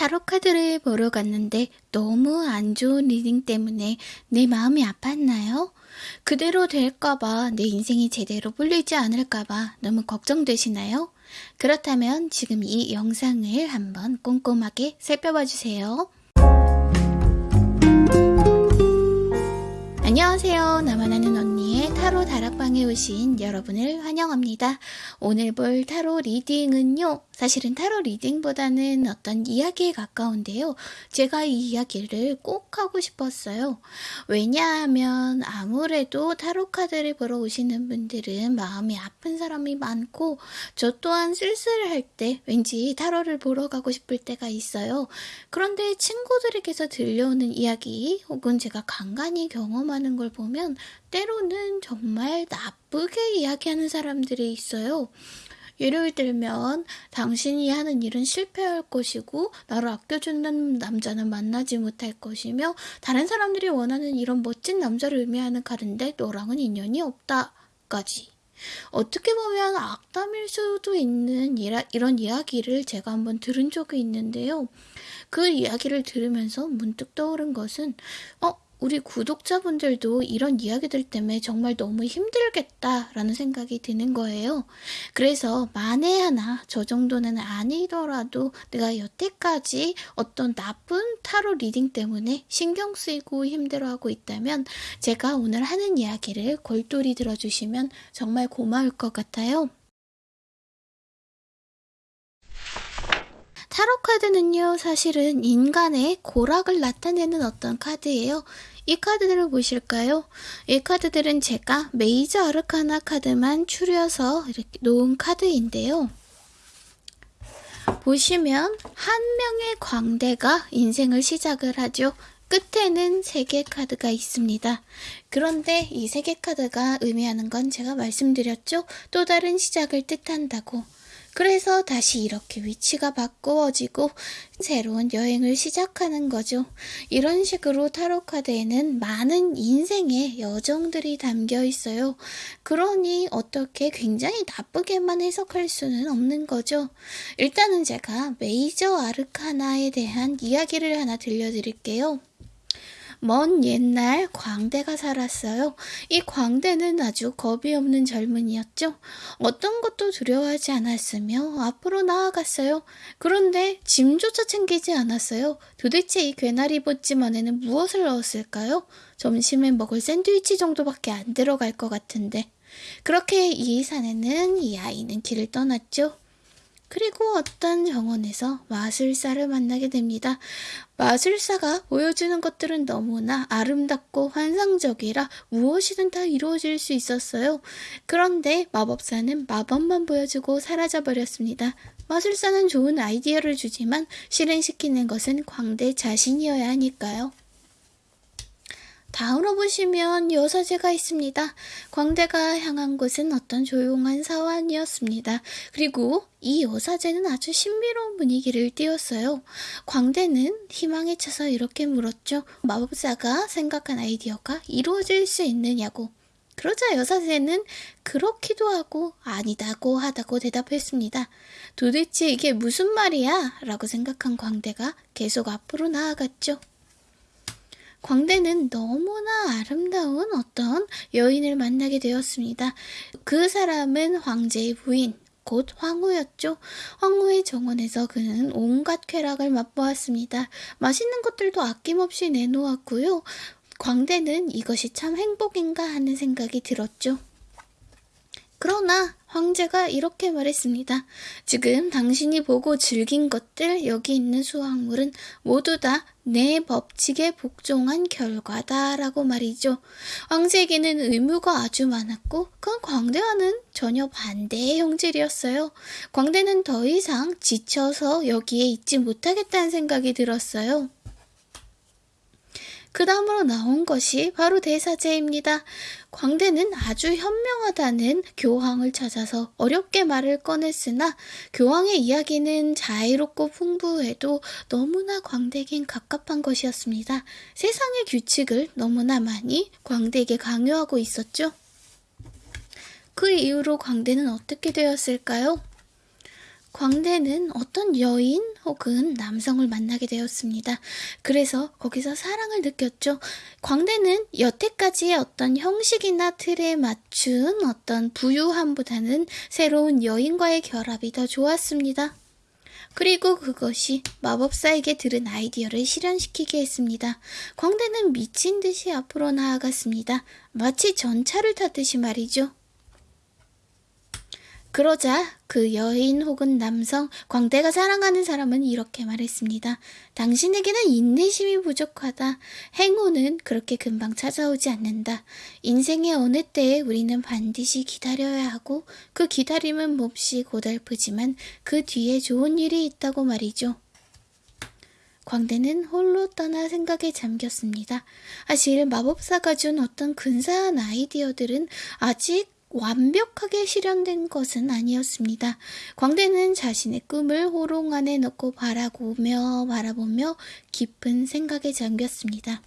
타로 카드를 보러 갔는데 너무 안 좋은 reading 때문에 내 마음이 아팠나요? 그대로 될까봐 내 인생이 제대로 풀리지 않을까봐 너무 걱정되시나요? 그렇다면 지금 이 영상을 한번 꼼꼼하게 살펴봐 주세요. 안녕하세요. 나만 아는 언니의 타로 다락방에 오신 여러분을 환영합니다. 오늘 볼 타로 reading은요. 사실은 타로 reading보다는 어떤 이야기에 가까운데요. 제가 이 이야기를 꼭 하고 싶었어요. 왜냐하면 아무래도 타로 카드를 보러 오시는 분들은 마음이 아픈 사람이 많고 저 또한 쓸쓸할 때 왠지 타로를 보러 가고 싶을 때가 있어요. 그런데 친구들에게서 들려오는 이야기 혹은 제가 간간히 경험하는 걸 보면 때로는 정말 나쁘게 이야기하는 사람들이 있어요. 예를 들면 당신이 하는 일은 실패할 것이고 나를 아껴주는 남자는 만나지 못할 것이며 다른 사람들이 원하는 이런 멋진 남자를 의미하는 카드인데 너랑은 인연이 없다까지 어떻게 보면 악담일 수도 있는 이런 이야기를 제가 한번 들은 적이 있는데요. 그 이야기를 들으면서 문득 떠오른 것은 어 우리 구독자분들도 이런 이야기들 때문에 정말 너무 힘들겠다라는 생각이 드는 거예요. 그래서 만에 하나 저 정도는 아니더라도 내가 여태까지 어떤 나쁜 타로 reading 때문에 신경 쓰이고 힘들어하고 있다면 제가 오늘 하는 이야기를 골똘히 들어주시면 정말 고마울 것 같아요. 타로 카드는요, 사실은 인간의 고락을 나타내는 어떤 카드예요. 이 카드들을 보실까요? 이 카드들은 제가 메이저 아르카나 카드만 추려서 이렇게 놓은 카드인데요. 보시면 한 명의 광대가 인생을 시작을 하죠. 끝에는 세 개 카드가 있습니다. 그런데 이 세 개 카드가 의미하는 건 제가 말씀드렸죠? 또 다른 시작을 뜻한다고. 그래서 다시 이렇게 위치가 바꾸어지고 새로운 여행을 시작하는 거죠. 이런 식으로 타로 카드에는 많은 인생의 여정들이 담겨 있어요. 그러니 어떻게 굉장히 나쁘게만 해석할 수는 없는 거죠. 일단은 제가 메이저 아르카나에 대한 이야기를 하나 들려드릴게요. 먼 옛날 광대가 살았어요. 이 광대는 아주 겁이 없는 젊은이였죠. 어떤 것도 두려워하지 않았으며 앞으로 나아갔어요. 그런데 짐조차 챙기지 않았어요. 도대체 이 괴나리 보찜 안에는 무엇을 넣었을까요? 점심에 먹을 샌드위치 정도밖에 안 들어갈 것 같은데. 그렇게 이 산에는 이 아이는 길을 떠났죠. 그리고 어떤 정원에서 마술사를 만나게 됩니다. 마술사가 보여주는 것들은 너무나 아름답고 환상적이라 무엇이든 다 이루어질 수 있었어요. 그런데 마법사는 마법만 보여주고 사라져버렸습니다. 마술사는 좋은 아이디어를 주지만 실행시키는 것은 광대 자신이어야 하니까요. 다음으로 보시면 여사제가 있습니다. 광대가 향한 곳은 어떤 조용한 사원이었습니다. 그리고 이 여사제는 아주 신비로운 분위기를 띄웠어요. 광대는 희망에 차서 이렇게 물었죠. 마법사가 생각한 아이디어가 이루어질 수 있느냐고. 그러자 여사제는 그렇기도 하고 아니다고 하다고 대답했습니다. 도대체 이게 무슨 말이야? 라고 생각한 광대가 계속 앞으로 나아갔죠. 광대는 너무나 아름다운 어떤 여인을 만나게 되었습니다. 그 사람은 황제의 부인, 곧 황후였죠. 황후의 정원에서 그는 온갖 쾌락을 맛보았습니다. 맛있는 것들도 아낌없이 내놓았고요. 광대는 이것이 참 행복인가 하는 생각이 들었죠. 그러나 황제가 이렇게 말했습니다. 지금 당신이 보고 즐긴 것들 여기 있는 수확물은 모두 다 내 법칙에 복종한 결과다라고 말이죠. 황제에게는 의무가 아주 많았고 그 광대와는 전혀 반대의 형질이었어요. 광대는 더 이상 지쳐서 여기에 있지 못하겠다는 생각이 들었어요. 그 다음으로 나온 것이 바로 대사제입니다. 광대는 아주 현명하다는 교황을 찾아서 어렵게 말을 꺼냈으나 교황의 이야기는 자유롭고 풍부해도 너무나 광대에겐 갑갑한 것이었습니다. 세상의 규칙을 너무나 많이 광대에게 강요하고 있었죠. 그 이후로 광대는 어떻게 되었을까요? 광대는 어떤 여인 혹은 남성을 만나게 되었습니다. 그래서 거기서 사랑을 느꼈죠. 광대는 여태까지의 어떤 형식이나 틀에 맞춘 어떤 부유함보다는 새로운 여인과의 결합이 더 좋았습니다. 그리고 그것이 마법사에게 들은 아이디어를 실현시키게 했습니다. 광대는 미친 듯이 앞으로 나아갔습니다. 마치 전차를 타듯이 말이죠. 그러자 그 여인 혹은 남성, 광대가 사랑하는 사람은 이렇게 말했습니다. 당신에게는 인내심이 부족하다. 행운은 그렇게 금방 찾아오지 않는다. 인생의 어느 때에 우리는 반드시 기다려야 하고 그 기다림은 몹시 고달프지만 그 뒤에 좋은 일이 있다고 말이죠. 광대는 홀로 떠나 생각에 잠겼습니다. 사실 마법사가 준 어떤 근사한 아이디어들은 아직 완벽하게 실현된 것은 아니었습니다. 광대는 자신의 꿈을 호롱 안에 넣고 바라보며 바라보며 깊은 생각에 잠겼습니다.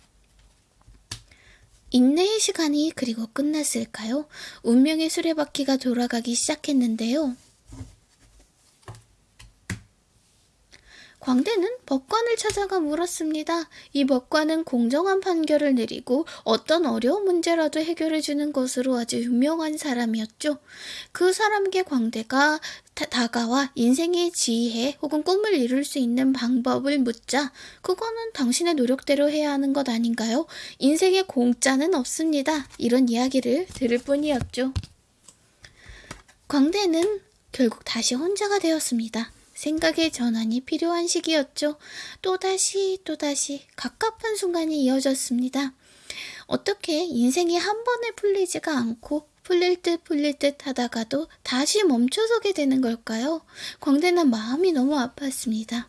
인내의 시간이 그리고 끝났을까요? 운명의 수레바퀴가 돌아가기 시작했는데요. 광대는 법관을 찾아가 물었습니다. 이 법관은 공정한 판결을 내리고 어떤 어려운 문제라도 해결해주는 것으로 아주 유명한 사람이었죠. 그 사람에게 광대가 다, 가와 인생의 지혜 혹은 꿈을 이룰 수 있는 방법을 묻자 그거는 당신의 노력대로 해야 하는 것 아닌가요? 인생에 공짜는 없습니다. 이런 이야기를 들을 뿐이었죠. 광대는 결국 다시 혼자가 되었습니다. 생각의 전환이 필요한 시기였죠. 또다시 또다시 갑갑한 순간이 이어졌습니다. 어떻게 인생이 한 번에 풀리지가 않고 풀릴 듯 풀릴 듯 하다가도 다시 멈춰서게 되는 걸까요? 광대는 마음이 너무 아팠습니다.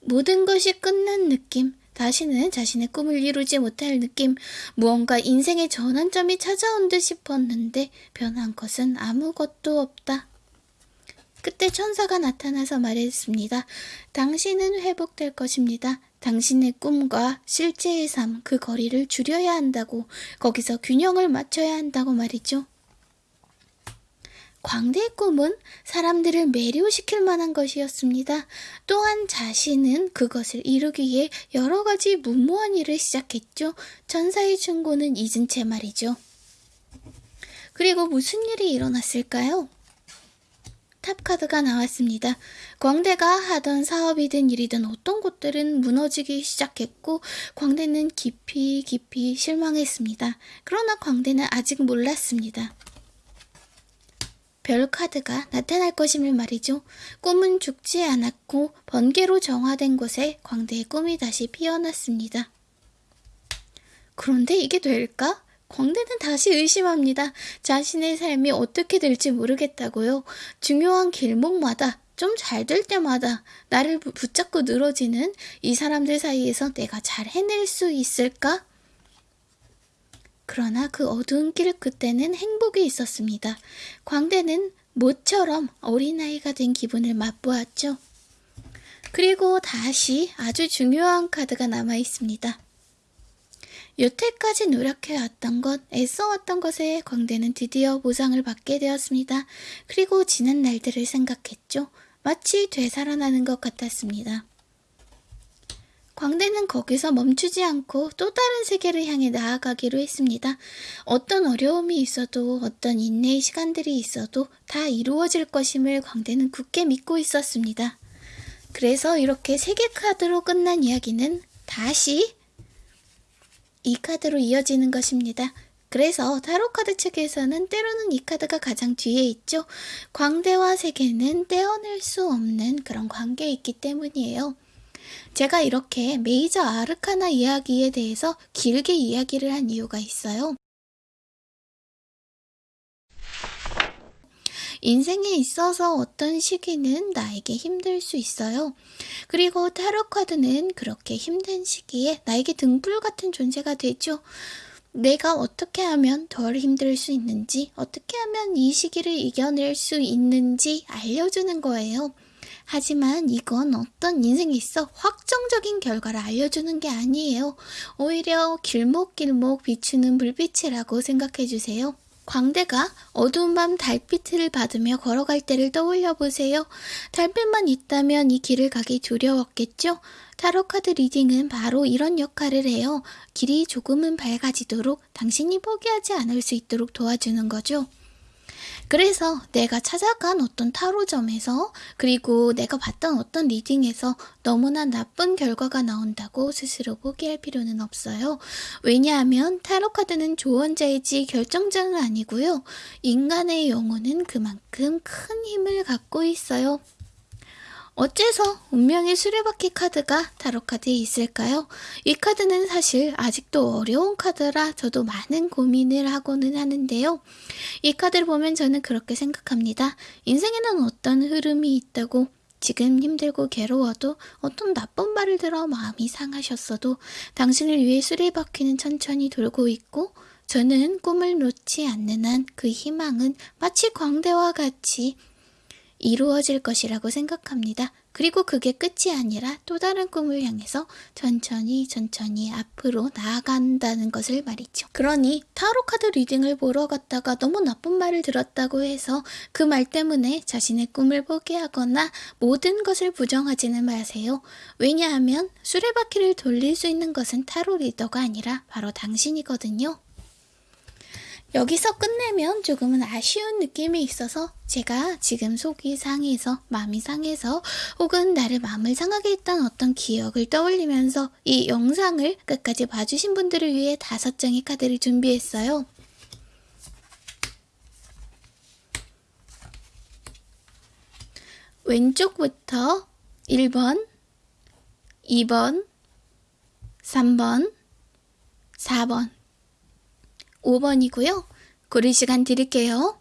모든 것이 끝난 느낌, 다시는 자신의 꿈을 이루지 못할 느낌, 무언가 인생의 전환점이 찾아온 듯 싶었는데 변한 것은 아무것도 없다. 그때 천사가 나타나서 말했습니다. 당신은 회복될 것입니다. 당신의 꿈과 실제의 삶, 그 거리를 줄여야 한다고, 거기서 균형을 맞춰야 한다고 말이죠. 광대의 꿈은 사람들을 매료시킬 만한 것이었습니다. 또한 자신은 그것을 이루기 위해 여러 가지 무모한 일을 시작했죠. 천사의 충고는 잊은 채 말이죠. 그리고 무슨 일이 일어났을까요? 탑카드가 나왔습니다. 광대가 하던 사업이든 일이든 어떤 곳들은 무너지기 시작했고 광대는 깊이 깊이 실망했습니다. 그러나 광대는 아직 몰랐습니다. 별 카드가 나타날 것임을 말이죠. 꿈은 죽지 않았고 번개로 정화된 곳에 광대의 꿈이 다시 피어났습니다. 그런데 이게 될까? 광대는 다시 의심합니다. 자신의 삶이 어떻게 될지 모르겠다고요. 중요한 길목마다 좀 잘 될 때마다 나를 붙잡고 늘어지는 이 사람들 사이에서 내가 잘 해낼 수 있을까? 그러나 그 어두운 길 끝에는 행복이 있었습니다. 광대는 모처럼 어린아이가 된 기분을 맛보았죠. 그리고 다시 아주 중요한 카드가 남아 있습니다. 여태까지 노력해왔던 것, 애써왔던 것에 광대는 드디어 보상을 받게 되었습니다. 그리고 지난 날들을 생각했죠. 마치 되살아나는 것 같았습니다. 광대는 거기서 멈추지 않고 또 다른 세계를 향해 나아가기로 했습니다. 어떤 어려움이 있어도 어떤 인내의 시간들이 있어도 다 이루어질 것임을 광대는 굳게 믿고 있었습니다. 그래서 이렇게 세계 카드로 끝난 이야기는 다시 이 카드로 이어지는 것입니다. 그래서 타로카드 측에서는 때로는 이 카드가 가장 뒤에 있죠. 광대와 세계는 떼어낼 수 없는 그런 관계에 있기 때문이에요. 제가 이렇게 메이저 아르카나 이야기에 대해서 길게 이야기를 한 이유가 있어요. 인생에 있어서 어떤 시기는 나에게 힘들 수 있어요. 그리고 타로 카드는 그렇게 힘든 시기에 나에게 등불 같은 존재가 되죠. 내가 어떻게 하면 덜 힘들 수 있는지, 어떻게 하면 이 시기를 이겨낼 수 있는지 알려주는 거예요. 하지만 이건 어떤 인생에 있어 확정적인 결과를 알려주는 게 아니에요. 오히려 길목길목 비추는 불빛이라고 생각해 주세요. 광대가 어두운 밤 달빛을 받으며 걸어갈 때를 떠올려 보세요. 달빛만 있다면 이 길을 가기 두려웠겠죠? 타로 카드 reading은 바로 이런 역할을 해요. 길이 조금은 밝아지도록 당신이 포기하지 않을 수 있도록 도와주는 거죠. 그래서 내가 찾아간 어떤 타로점에서 그리고 내가 봤던 어떤 reading에서 너무나 나쁜 결과가 나온다고 스스로 포기할 필요는 없어요. 왜냐하면 타로 카드는 조언자이지 결정자는 아니고요. 인간의 영혼은 그만큼 큰 힘을 갖고 있어요. 어째서 운명의 수레바퀴 카드가 타로 카드에 있을까요? 이 카드는 사실 아직도 어려운 카드라 저도 많은 고민을 하고는 하는데요. 이 카드를 보면 저는 그렇게 생각합니다. 인생에는 어떤 흐름이 있다고 지금 힘들고 괴로워도 어떤 나쁜 말을 들어 마음이 상하셨어도 당신을 위해 수레바퀴는 천천히 돌고 있고 저는 꿈을 놓지 않는 한 그 희망은 마치 광대와 같이 이루어질 것이라고 생각합니다. 그리고 그게 끝이 아니라 또 다른 꿈을 향해서 천천히 천천히 앞으로 나아간다는 것을 말이죠. 그러니 타로 카드 리딩을 보러 갔다가 너무 나쁜 말을 들었다고 해서 그 말 때문에 자신의 꿈을 포기하거나 모든 것을 부정하지는 마세요. 왜냐하면 수레바퀴를 돌릴 수 있는 것은 타로 리더가 아니라 바로 당신이거든요. 여기서 끝내면 조금은 아쉬운 느낌이 있어서 제가 지금 속이 상해서 마음이 상해서 혹은 나를 마음을 상하게 했던 어떤 기억을 떠올리면서 이 영상을 끝까지 봐주신 분들을 위해 다섯 장의 카드를 준비했어요. 왼쪽부터 1번, 2번, 3번, 4번, 5번이고요. 고를 시간 드릴게요.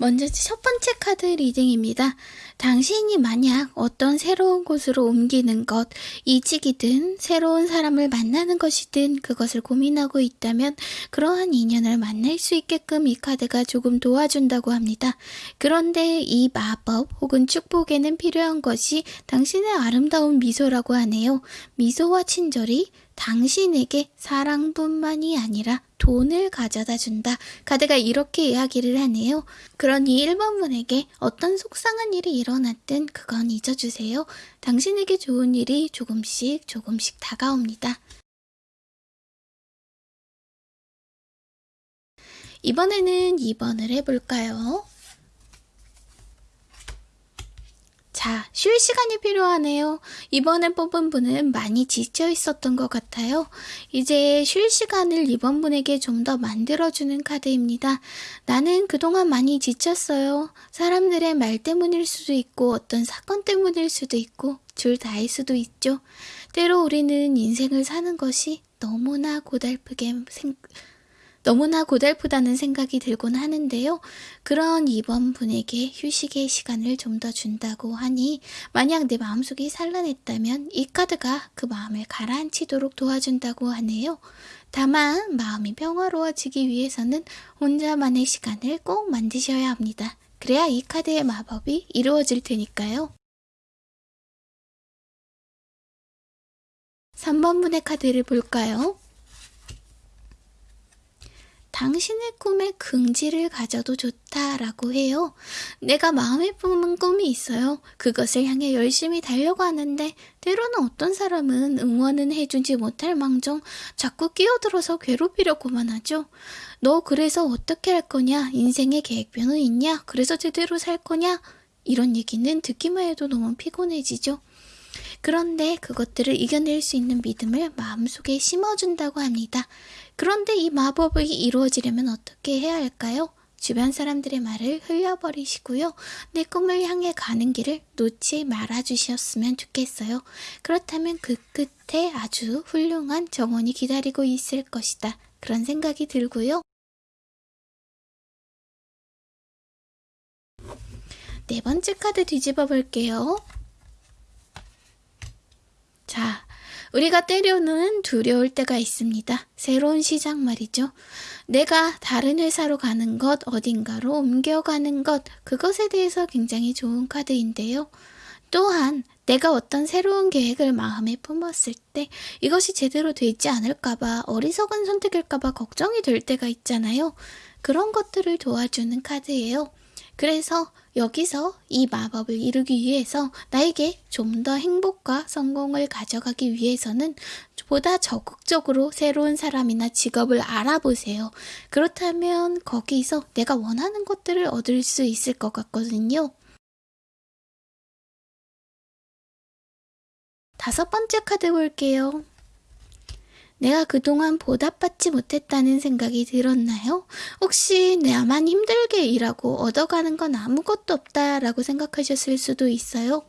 먼저 첫 번째 카드 reading입니다. 당신이 만약 어떤 새로운 곳으로 옮기는 것, 이직이든 새로운 사람을 만나는 것이든 그것을 고민하고 있다면 그러한 인연을 만날 수 있게끔 이 카드가 조금 도와준다고 합니다. 그런데 이 마법 혹은 축복에는 필요한 것이 당신의 아름다운 미소라고 하네요. 미소와 친절이 당신에게 사랑뿐만이 아니라 돈을 가져다 준다. 카드가 이렇게 이야기를 하네요. 그러니 1번 분에게 어떤 속상한 일이 일어났든 그건 잊어주세요. 당신에게 좋은 일이 조금씩 조금씩 다가옵니다. 이번에는 2번을 해볼까요? 자, 쉴 시간이 필요하네요. 이번에 뽑은 분은 많이 지쳐 있었던 것 같아요. 이제 쉴 시간을 이번 분에게 좀 더 만들어주는 카드입니다. 나는 그동안 많이 지쳤어요. 사람들의 말 때문일 수도 있고 어떤 사건 때문일 수도 있고 둘 다일 수도 있죠. 때로 우리는 인생을 사는 것이 너무나 고달프게 생, 너무나 고달프다는 생각이 들곤 하는데요. 그런 이번 분에게 휴식의 시간을 좀 더 준다고 하니 만약 내 마음속이 산란했다면 이 카드가 그 마음을 가라앉히도록 도와준다고 하네요. 다만 마음이 평화로워지기 위해서는 혼자만의 시간을 꼭 만드셔야 합니다. 그래야 이 카드의 마법이 이루어질 테니까요. 3번 분의 카드를 볼까요? 당신의 꿈에 긍지를 가져도 좋다라고 해요. 내가 마음에 품은 꿈이 있어요. 그것을 향해 열심히 달려가는데 때로는 어떤 사람은 응원은 해주지 못할 망정 자꾸 끼어들어서 괴롭히려고만 하죠. 너 그래서 어떻게 할 거냐? 인생의 계획표는 있냐? 그래서 제대로 살 거냐? 이런 얘기는 듣기만 해도 너무 피곤해지죠. 그런데 그것들을 이겨낼 수 있는 믿음을 마음속에 심어준다고 합니다. 그런데 이 마법이 이루어지려면 어떻게 해야 할까요? 주변 사람들의 말을 흘려버리시고요. 내 꿈을 향해 가는 길을 놓지 말아주셨으면 좋겠어요. 그렇다면 그 끝에 아주 훌륭한 정원이 기다리고 있을 것이다. 그런 생각이 들고요. 네 번째 카드 뒤집어 볼게요. 자, 우리가 때로는 두려울 때가 있습니다. 새로운 시작 말이죠. 내가 다른 회사로 가는 것, 어딘가로 옮겨가는 것, 그것에 대해서 굉장히 좋은 카드인데요. 또한 내가 어떤 새로운 계획을 마음에 품었을 때 이것이 제대로 되지 않을까봐 어리석은 선택일까봐 걱정이 될 때가 있잖아요. 그런 것들을 도와주는 카드예요. 그래서 여기서 이 마법을 이루기 위해서 나에게 좀 더 행복과 성공을 가져가기 위해서는 보다 적극적으로 새로운 사람이나 직업을 알아보세요. 그렇다면 거기서 내가 원하는 것들을 얻을 수 있을 것 같거든요. 다섯 번째 카드 볼게요. 내가 그동안 보답받지 못했다는 생각이 들었나요? 혹시 나만 힘들게 일하고 얻어가는 건 아무것도 없다라고 생각하셨을 수도 있어요.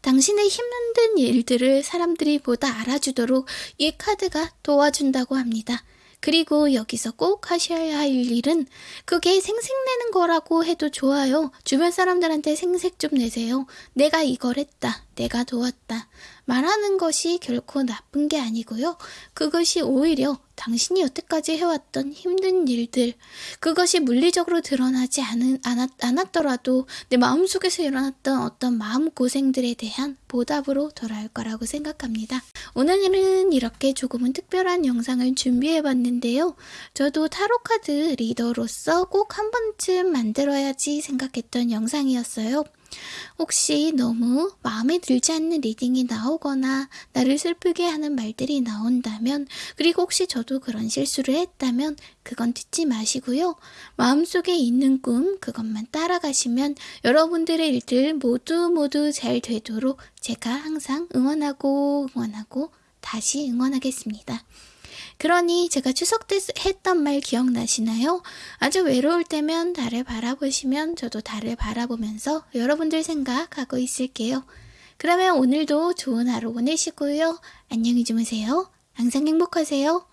당신의 힘든 일들을 사람들이 보다 알아주도록 이 카드가 도와준다고 합니다. 그리고 여기서 꼭 하셔야 할 일은 그게 생색내는 거라고 해도 좋아요. 주변 사람들한테 생색 좀 내세요. 내가 이걸 했다. 내가 도왔다. 말하는 것이 결코 나쁜 게 아니고요. 그것이 오히려 당신이 여태까지 해왔던 힘든 일들, 그것이 물리적으로 드러나지 않은, 않았, 않았더라도 내 마음속에서 일어났던 어떤 마음고생들에 대한 보답으로 돌아올 거라고 생각합니다. 오늘은 이렇게 조금은 특별한 영상을 준비해 봤는데요. 저도 타로카드 reader로서 꼭 한 번쯤 만들어야지 생각했던 영상이었어요. 혹시 너무 마음에 들지 않는 reading이 나오거나 나를 슬프게 하는 말들이 나온다면 그리고 혹시 저도 그런 실수를 했다면 그건 듣지 마시고요. 마음속에 있는 꿈 그것만 따라가시면 여러분들의 일들 모두 모두 잘 되도록 제가 항상 응원하고 응원하고 다시 응원하겠습니다. 그러니 제가 추석 때 했던 말 기억나시나요? 아주 외로울 때면 달을 바라보시면 저도 달을 바라보면서 여러분들 생각하고 있을게요. 그러면 오늘도 좋은 하루 보내시고요. 안녕히 주무세요. 항상 행복하세요.